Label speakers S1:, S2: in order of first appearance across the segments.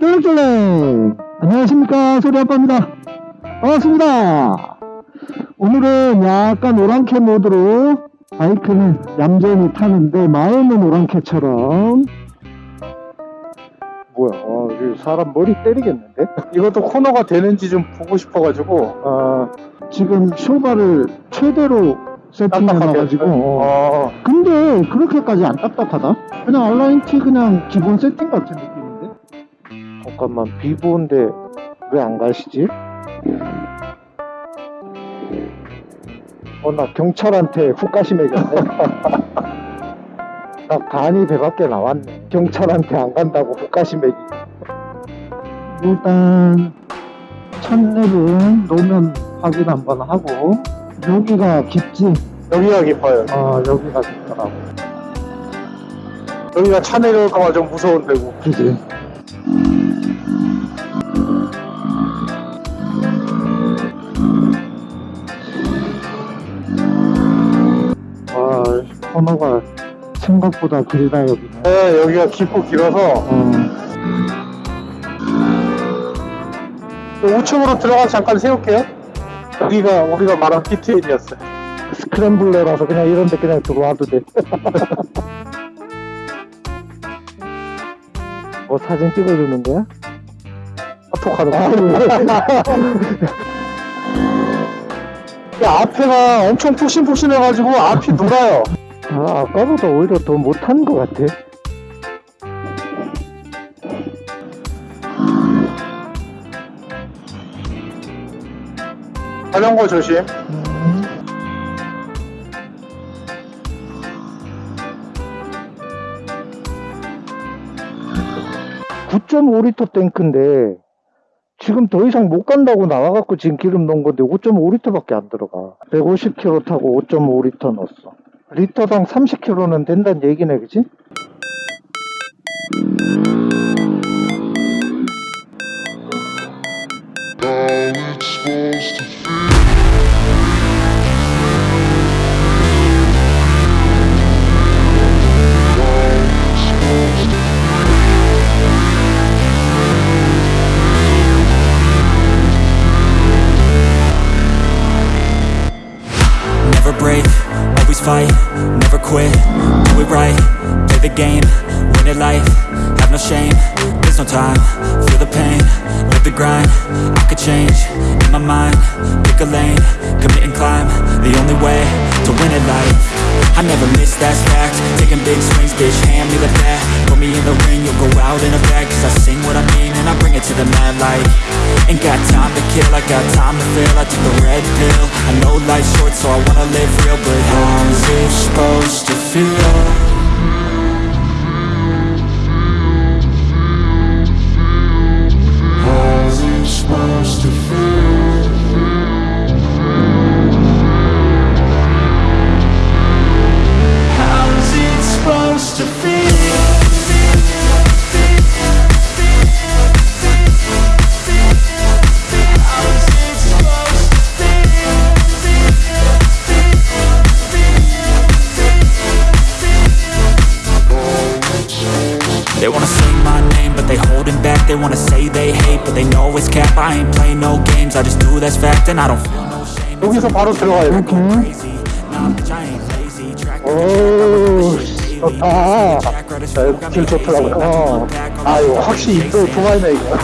S1: 쫄랭쫄랭 안녕하십니까. 소리아빠입니다. 반갑습니다. 오늘은 약간 오랑캐 모드로 바이크는 얌전히 타는데 마음은 오랑캐처럼.
S2: 뭐야 아, 이거 사람 머리 때리겠는데? 이것도 코너가 되는지 좀 보고 싶어가지고.
S1: 어, 지금 쇼바를 최대로 세팅해놔가지고. 어.
S2: 어,
S1: 근데 그렇게까지 안 딱딱하다? 그냥 알라인티 그냥 기본 세팅 같은 느낌인데
S2: 잠깐만 비보인데 왜 안 가시지? 어 나 경찰한테 훅가시매겼네. 나 간이 배 밖에 나왔네. 경찰한테 안 간다고 훅가시매기
S1: 일단 첫랩은 노면 확인 한번 하고 여기가 깊지?
S2: 여기가 깊어요.
S1: 아 여기가 깊더라고.
S2: 여기가 차 내려올까봐 좀 무서운 데고
S1: 그지 코너가 생각보다 길다 여기는.
S2: 네 여기가 깊고 길어서.
S1: 어,
S2: 5층으로 들어가서 잠깐 세울게요. 여기가 우리가 말한 피트인이었어요. 스크램블러라서 그냥 이런 데 그냥 들어와도 돼. 뭐 사진 찍어주는 거야? 거야? 야 앞에가 엄청 푹신푹신해가지고 앞이 돌아요 아 아까보다 오히려 더 못한 것 같아. 자전거 조심. 9.5리터 탱크인데 지금 더 이상 못 간다고 나와갖고 지금 기름 넣은 건데 5.5리터밖에 안 들어가. 150km 타고 5.5리터 넣었어 리터당 30km는 된다는 얘기네 그지?
S3: Fight, never quit, do it right, play the game, win it life, have no shame, there's no time, feel the pain, live the grind, I could change, in my mind, pick a lane, commit and climb, the only way to win it life, I never miss, that's fact, taking big swings, bitch, hand me the bat, put me in the ring, you'll go out in a bag, cause I sing what I mean, and I bring it to the mad light, ain't got time to kill, I got time to feel, I took the red pill, I know life's short, so I wanna live real, but supposed to feel? Wanna say they hate, but they know it's cap I ain't playing no games, I just do that's fact And I don't feel no shame
S2: 여기서 바로 들어가요
S1: 이렇게
S3: crazy Nah, bitch, I ain't lazy Track
S2: 오 좋다 자, 길 좋더라고요 어. 아유 확실히 인도 좋아하네 이거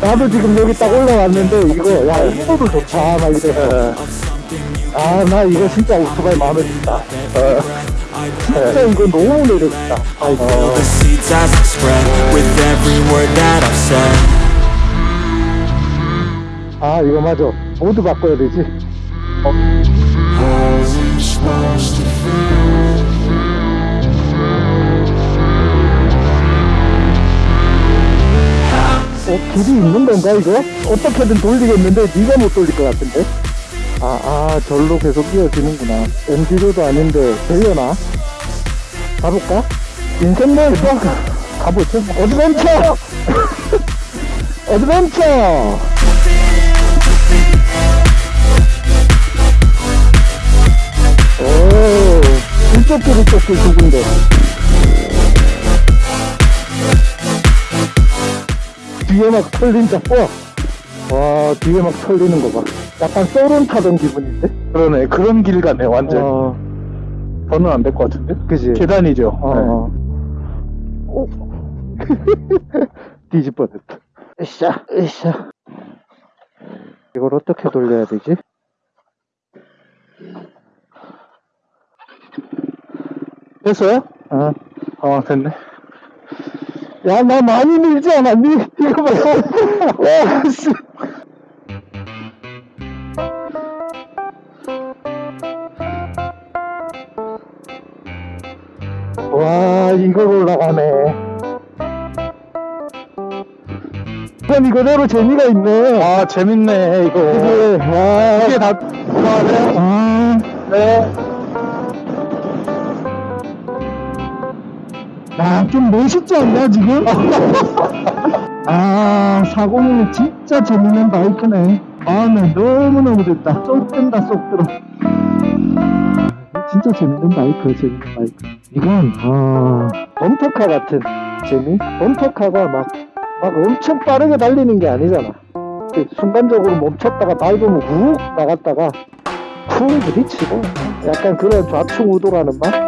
S2: 나도 지금 여기 딱 올라왔는데 이거 야 인도도 좋다 막 이래 아나 이거 진짜 오토바이 마음에 든다 어. 진짜 이거 너무 매력있다
S3: Feel the seeds as I spread With every word that I've said
S2: 아 이거 맞아 모두 바꿔야 되지
S3: feel?
S2: 어, 길이 있는 건가 이거? 어떻게든 돌리겠는데 네가 못 돌릴 것 같은데 아, 아 절로 계속 이어지는구나 엔디로도 아닌데 되려나? 가볼까? 인생맨 또 가보죠 어드벤처 어드벤처 오 이쪽 길 이쪽 길두 군데 뒤에 막 털린다. 우와. 와, 뒤에 막 털리는 거 봐. 약간 쏘론 타던 기분인데?
S1: 그러네. 그런 길 가네, 완전.
S2: 어,
S1: 저는 안 될 것 같은데?
S2: 그지?
S1: 계단이죠.
S2: 어,
S1: 네.
S2: 어. 오. 뒤집어졌다. 으쌰, 으쌰. 이걸 어떻게 돌려야 되지?
S1: 됐어요?
S2: 아,
S1: 어, 됐네.
S2: 야, 나 많이 밀지 않았니? 이거 봐. 와, 씨. 이걸 올라가네. 그럼 이거대로 재미가 있네.
S1: 아, 재밌네, 이거.
S2: 그래, 와.
S1: 이게 다, 좋아하세요?
S2: 아,
S1: 네.
S2: 야, 좀 멋있지 않냐, 지금? 아, 401 진짜 재밌는 바이크네. 마음에 너무너무 됐다. 쏙 든다, 쏙 들어. 진짜 재밌는 바이크, 재밌는 바이크. 이건, 아, 범터카 같은 재미? 범터카가 막, 막 엄청 빠르게 달리는 게 아니잖아. 그 순간적으로 멈췄다가 밟으면 훅 나갔다가 쿵 부딪히고 약간 그런 좌충우돌하는 맛?